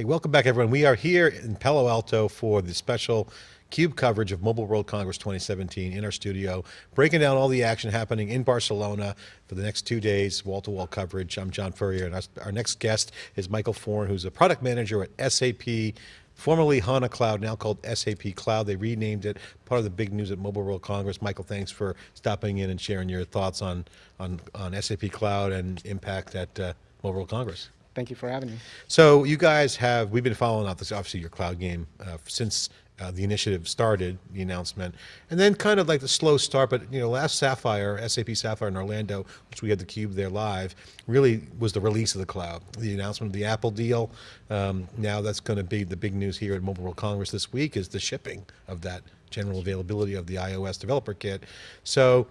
Okay, welcome back everyone. We are here in Palo Alto for the special CUBE coverage of Mobile World Congress 2017 in our studio, breaking down all the action happening in Barcelona for the next two days, wall-to-wall -wall coverage. I'm John Furrier, and our, our next guest is Michael Foran, who's a product manager at SAP, formerly HANA Cloud, now called SAP Cloud. They renamed it, part of the big news at Mobile World Congress. Michael, thanks for stopping in and sharing your thoughts on, on, on SAP Cloud and impact at uh, Mobile World Congress. Thank you for having me. So you guys have, we've been following up this, obviously your cloud game, uh, since uh, the initiative started, the announcement, and then kind of like the slow start, but you know, last Sapphire, SAP Sapphire in Orlando, which we had the cube there live, really was the release of the cloud. The announcement of the Apple deal, um, now that's going to be the big news here at Mobile World Congress this week is the shipping of that general availability of the iOS developer kit. So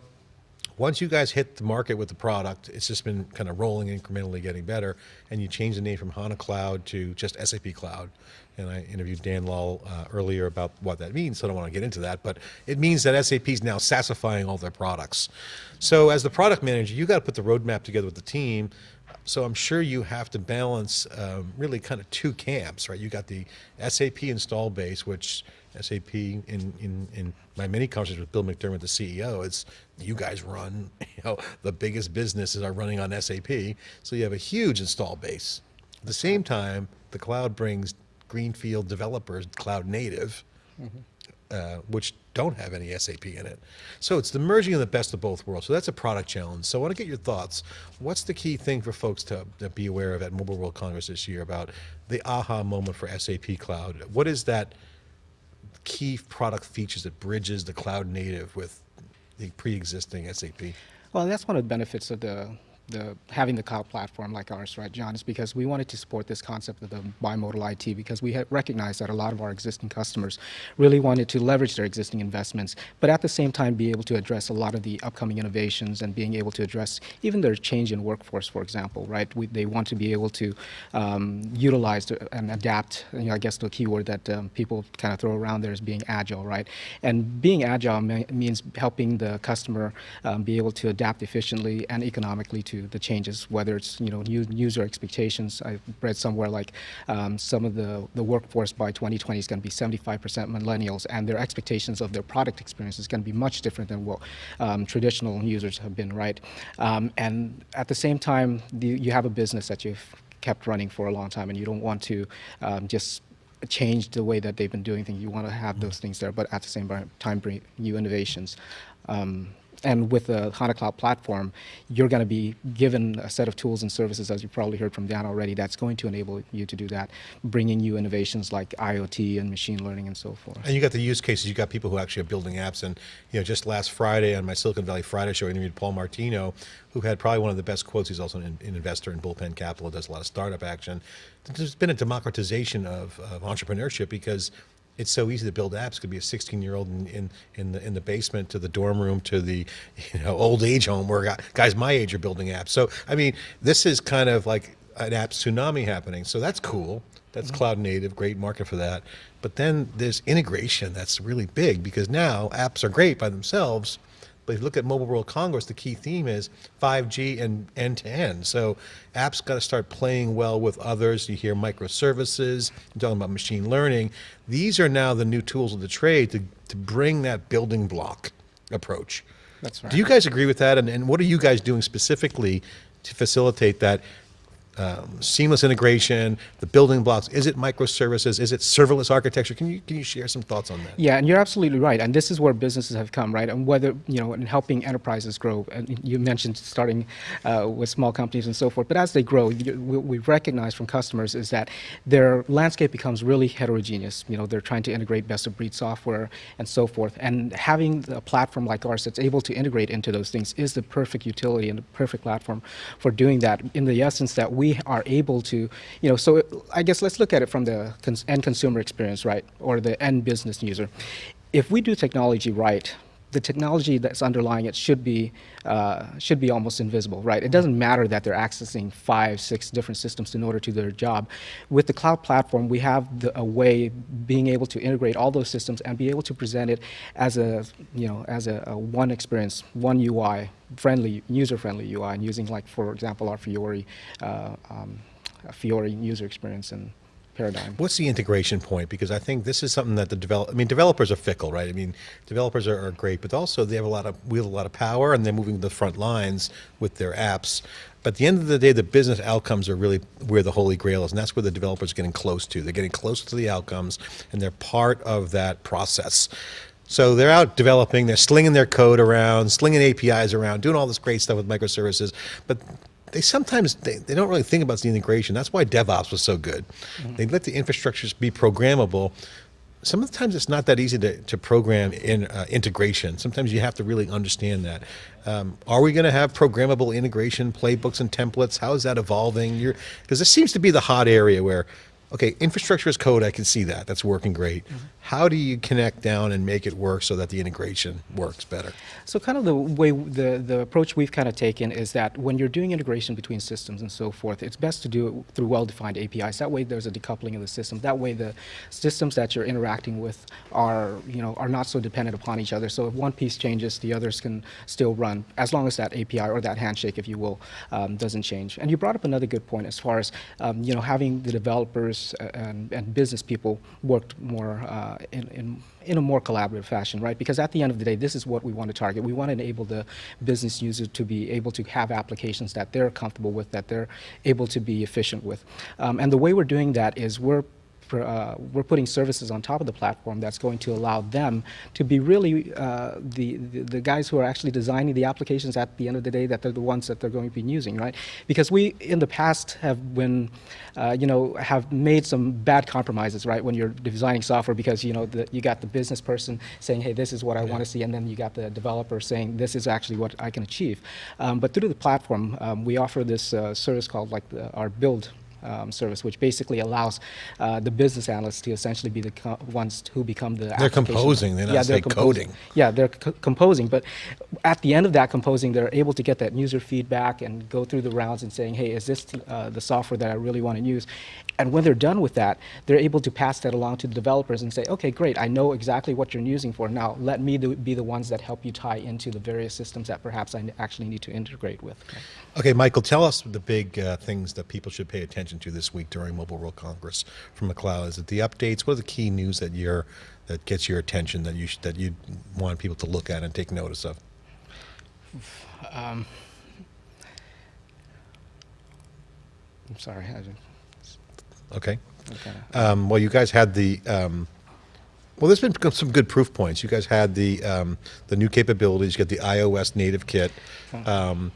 once you guys hit the market with the product, it's just been kind of rolling incrementally getting better, and you change the name from HANA Cloud to just SAP Cloud. And I interviewed Dan Lahl uh, earlier about what that means, so I don't want to get into that, but it means that SAP is now SaaSifying all their products. So as the product manager, you got to put the roadmap together with the team, so I'm sure you have to balance um, really kind of two camps, right? You got the SAP install base, which SAP in, in, in my many conversations with Bill McDermott, the CEO, it's you guys run, you know, the biggest businesses are running on SAP. So you have a huge install base. At the same time, the cloud brings greenfield developers, cloud native, mm -hmm. uh, which don't have any SAP in it. So it's the merging of the best of both worlds. So that's a product challenge. So I want to get your thoughts. What's the key thing for folks to, to be aware of at Mobile World Congress this year about the aha moment for SAP Cloud? What is that key product features that bridges the cloud native with the pre-existing SAP? Well, that's one of the benefits of the the, having the cloud platform like ours, right, John, is because we wanted to support this concept of the bimodal IT because we had recognized that a lot of our existing customers really wanted to leverage their existing investments, but at the same time be able to address a lot of the upcoming innovations and being able to address even their change in workforce, for example, right? We, they want to be able to um, utilize and adapt, you know, I guess the keyword that um, people kind of throw around there is being agile, right? And being agile means helping the customer um, be able to adapt efficiently and economically to the changes, whether it's you know new user expectations. I read somewhere like um, some of the the workforce by 2020 is going to be 75% millennials, and their expectations of their product experience is going to be much different than what um, traditional users have been, right? Um, and at the same time, the, you have a business that you've kept running for a long time, and you don't want to um, just change the way that they've been doing things. You want to have those things there, but at the same time bring new innovations. Um, and with the HANA Cloud platform, you're going to be given a set of tools and services, as you probably heard from Dan already, that's going to enable you to do that, bringing you innovations like IoT and machine learning and so forth. And you got the use cases, you got people who actually are building apps, and you know, just last Friday on my Silicon Valley Friday show, I interviewed Paul Martino, who had probably one of the best quotes. He's also an, an investor in Bullpen Capital, does a lot of startup action. There's been a democratization of, of entrepreneurship because it's so easy to build apps. It could be a 16 year old in, in, in, the, in the basement to the dorm room to the you know, old age home where guys my age are building apps. So, I mean, this is kind of like an app tsunami happening. So that's cool. That's mm -hmm. cloud native, great market for that. But then there's integration that's really big because now apps are great by themselves, but if you look at Mobile World Congress, the key theme is 5G and end-to-end. -end. So apps got to start playing well with others. You hear microservices, you're talking about machine learning. These are now the new tools of the trade to, to bring that building block approach. That's right. Do you guys agree with that? And, and what are you guys doing specifically to facilitate that um, seamless integration, the building blocks, is it microservices, is it serverless architecture? Can you, can you share some thoughts on that? Yeah, and you're absolutely right. And this is where businesses have come, right? And whether, you know, in helping enterprises grow, and you mentioned starting uh, with small companies and so forth, but as they grow, you, we, we recognize from customers is that their landscape becomes really heterogeneous. You know, they're trying to integrate best of breed software and so forth. And having a platform like ours that's able to integrate into those things is the perfect utility and the perfect platform for doing that in the essence that we are able to, you know, so I guess let's look at it from the cons end consumer experience, right, or the end business user. If we do technology right, the technology that's underlying it should be uh, should be almost invisible, right? It doesn't matter that they're accessing five, six different systems in order to do their job. With the cloud platform, we have the, a way being able to integrate all those systems and be able to present it as a you know as a, a one experience, one UI, friendly, user-friendly UI, and using like for example our Fiori uh, um, Fiori user experience and paradigm. What's the integration point? Because I think this is something that the develop. I mean, developers are fickle, right? I mean, developers are, are great, but also they have a lot of wield a lot of power, and they're moving to the front lines with their apps. But at the end of the day, the business outcomes are really where the holy grail is, and that's where the developers are getting close to. They're getting close to the outcomes, and they're part of that process. So they're out developing, they're slinging their code around, slinging APIs around, doing all this great stuff with microservices, but they sometimes they, they don't really think about the integration. That's why DevOps was so good. They let the infrastructures be programmable. Some of the times it's not that easy to, to program in uh, integration. Sometimes you have to really understand that. Um, are we going to have programmable integration playbooks and templates? How is that evolving? Because this seems to be the hot area where okay, infrastructure as code, I can see that. That's working great. How do you connect down and make it work so that the integration works better? So kind of the way, the, the approach we've kind of taken is that when you're doing integration between systems and so forth, it's best to do it through well-defined APIs. That way there's a decoupling of the system. That way the systems that you're interacting with are, you know, are not so dependent upon each other. So if one piece changes, the others can still run, as long as that API or that handshake, if you will, um, doesn't change. And you brought up another good point as far as, um, you know, having the developers uh, and, and business people worked more uh, in, in, in a more collaborative fashion, right? Because at the end of the day, this is what we want to target. We want to enable the business user to be able to have applications that they're comfortable with, that they're able to be efficient with. Um, and the way we're doing that is we're uh, we're putting services on top of the platform that's going to allow them to be really uh, the, the, the guys who are actually designing the applications at the end of the day that they're the ones that they're going to be using, right? Because we in the past have been, uh, you know, have made some bad compromises, right? When you're designing software, because you know the, you got the business person saying, hey, this is what I want to see, and then you got the developer saying, this is actually what I can achieve. Um, but through the platform, um, we offer this uh, service called like the, our build um, service, which basically allows uh, the business analysts to essentially be the ones who become the. They're composing. They're not yeah, say composing. coding. Yeah, they're co composing, but at the end of that composing, they're able to get that user feedback and go through the rounds and saying, hey, is this uh, the software that I really want to use? And when they're done with that, they're able to pass that along to the developers and say, okay, great, I know exactly what you're using for. Now, let me do, be the ones that help you tie into the various systems that perhaps I actually need to integrate with. Okay, Michael, tell us the big uh, things that people should pay attention to this week during Mobile World Congress from the cloud. Is it the updates? What are the key news that you're that gets your attention that you sh- that you want people to look at and take notice of? Um, I'm sorry. I didn't- Okay. okay. Um, well, you guys had the. Um, well, there's been some good proof points. You guys had the um, the new capabilities. You got the iOS native kit. Um,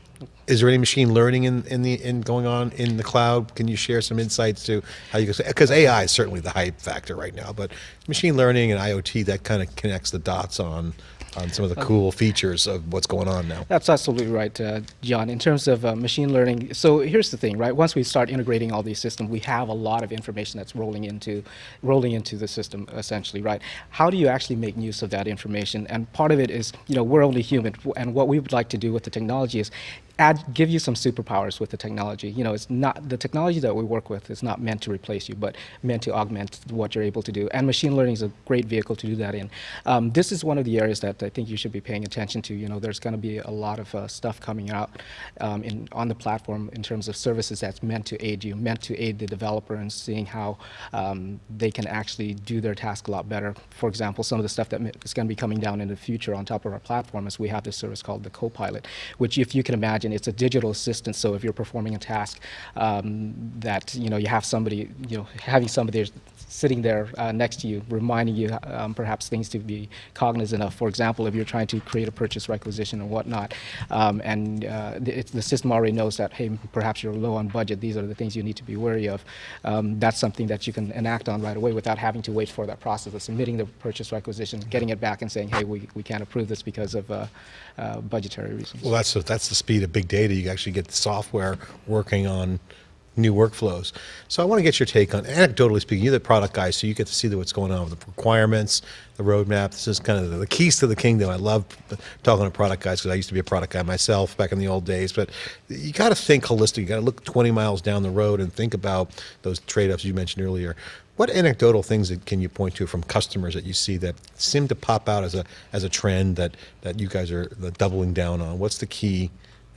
is there any machine learning in, in the in going on in the cloud? Can you share some insights to how you can because AI is certainly the hype factor right now, but machine learning and IoT that kind of connects the dots on on some of the cool features of what's going on now. That's absolutely right, uh, John. In terms of uh, machine learning, so here's the thing, right? Once we start integrating all these systems, we have a lot of information that's rolling into rolling into the system, essentially, right? How do you actually make use of that information? And part of it is, you know, we're only human, and what we would like to do with the technology is add, give you some superpowers with the technology. You know, it's not the technology that we work with is not meant to replace you, but meant to augment what you're able to do. And machine learning is a great vehicle to do that in. Um, this is one of the areas that I think you should be paying attention to. You know, there's going to be a lot of uh, stuff coming out um, in, on the platform in terms of services that's meant to aid you, meant to aid the developer in seeing how um, they can actually do their task a lot better. For example, some of the stuff that is going to be coming down in the future on top of our platform is we have this service called the Copilot, which if you can imagine, it's a digital assistant. So if you're performing a task um, that you know you have somebody, you know, having somebody sitting there uh, next to you, reminding you um, perhaps things to be cognizant of. For example, if you're trying to create a purchase requisition and whatnot, um, and uh, the, the, system already knows that, hey, perhaps you're low on budget, these are the things you need to be wary of. Um, that's something that you can enact on right away without having to wait for that process of submitting the purchase requisition, getting it back and saying, hey, we, we can't approve this because of uh, uh budgetary reasons. Well, that's, that's the speed of big data. You actually get the software working on new workflows. So I want to get your take on, anecdotally speaking, you're the product guy, so you get to see what's going on with the requirements, the roadmap. This is kind of the, keys to the kingdom. I love talking to product guys because I used to be a product guy myself back in the old days. But you got to think holistic. You got to look 20 miles down the road and think about those trade-offs you mentioned earlier. What anecdotal things can you point to from customers that you see that seem to pop out as a as a trend that that you guys are doubling down on? What's the key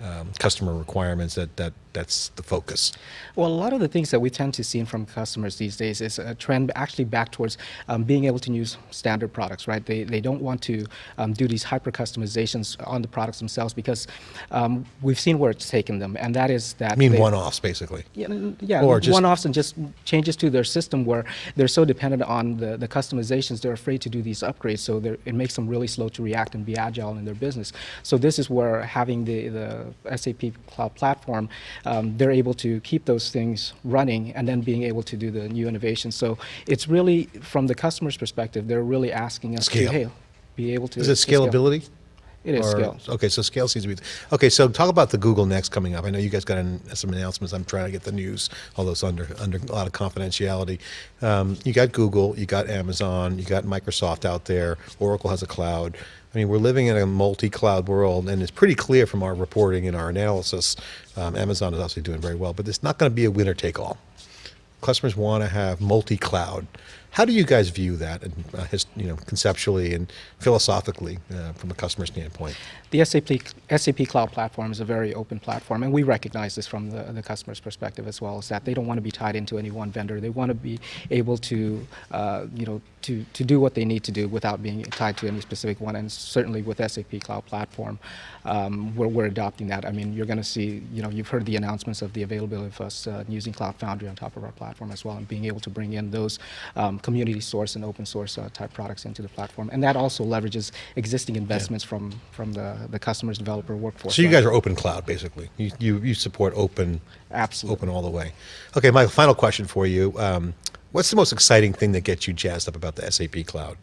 um, customer requirements that that that's the focus. Well, a lot of the things that we tend to see from customers these days is a trend actually back towards um, being able to use standard products, right? They, they don't want to um, do these hyper customizations on the products themselves because um, we've seen where it's taken them, and that is that I mean, one-offs, basically. Yeah, yeah Or just- one-offs and just changes to their system where they're so dependent on the, the customizations, they're afraid to do these upgrades, so it makes them really slow to react and be agile in their business. So this is where having the, the SAP Cloud Platform, um, they're able to keep those things running and then being able to do the new innovation. So it's really, from the customer's perspective, they're really asking us Scale. to, hey, be able to. Is it scalability? scale. It is Or- scale. Okay, so scale seems to be, okay, so talk about the Google Next coming up. I know you guys got an, some announcements. I'm trying to get the news, although it's under, under a lot of confidentiality. Um, you got Google, you got Amazon, you got Microsoft out there. Oracle has a cloud. I mean, we're living in a multi-cloud world, and it's pretty clear from our reporting and our analysis. Um, Amazon is obviously doing very well, but it's not going to be a winner take all. Customers want to have multi-cloud. How do you guys view that, and uh, his, you know, conceptually and philosophically, uh, from a customer standpoint? The SAP, SAP Cloud Platform is a very open platform, and we recognize this from the, the customer's perspective as well, is that they don't want to be tied into any one vendor. They want to be able to, uh, you know, to, to do what they need to do without being tied to any specific one, and certainly with SAP Cloud Platform, um, we're, we're adopting that. I mean, you're going to see, you know, you've heard the announcements of the availability of us uh, using Cloud Foundry on top of our platform as well, and being able to bring in those um, community source and open source uh, type products into the platform. And that also leverages existing investments from, from the, the customer's developer workforce. So you guys are open cloud, basically. You, you, you support open, Absolutely. open all the way. Okay, my final question for you. Um, what's the most exciting thing that gets you jazzed up about the SAP cloud?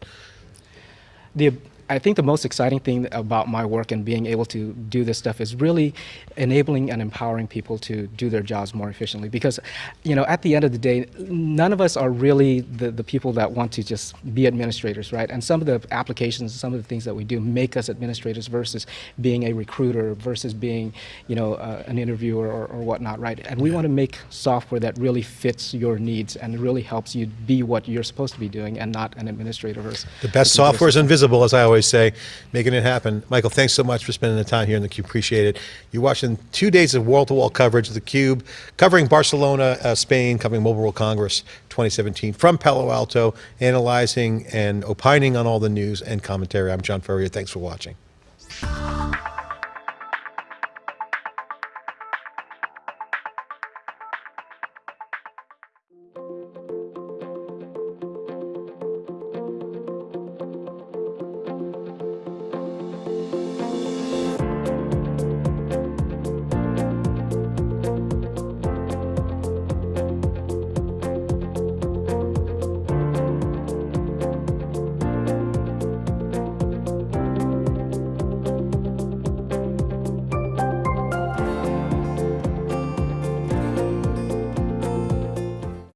the I think the most exciting thing about my work and being able to do this stuff is really enabling and empowering people to do their jobs more efficiently. Because, you know, at the end of the day, none of us are really the, the people that want to just be administrators, right? And some of the applications, some of the things that we do make us administrators versus being a recruiter, versus being, you know, uh, an interviewer or, or whatnot, right? And we want to make software that really fits your needs and really helps you be what you're supposed to be doing and not an administrator versus The best software is invisible, as I always say, making it happen. Michael, thanks so much for spending the time here in the Cube. Appreciate it. You're watching two days of wall-to-wall coverage of the Cube, covering Barcelona, uh, Spain, covering Mobile World Congress 2017 from Palo Alto, analyzing and opining on all the news and commentary. I'm John Furrier. Thanks for watching.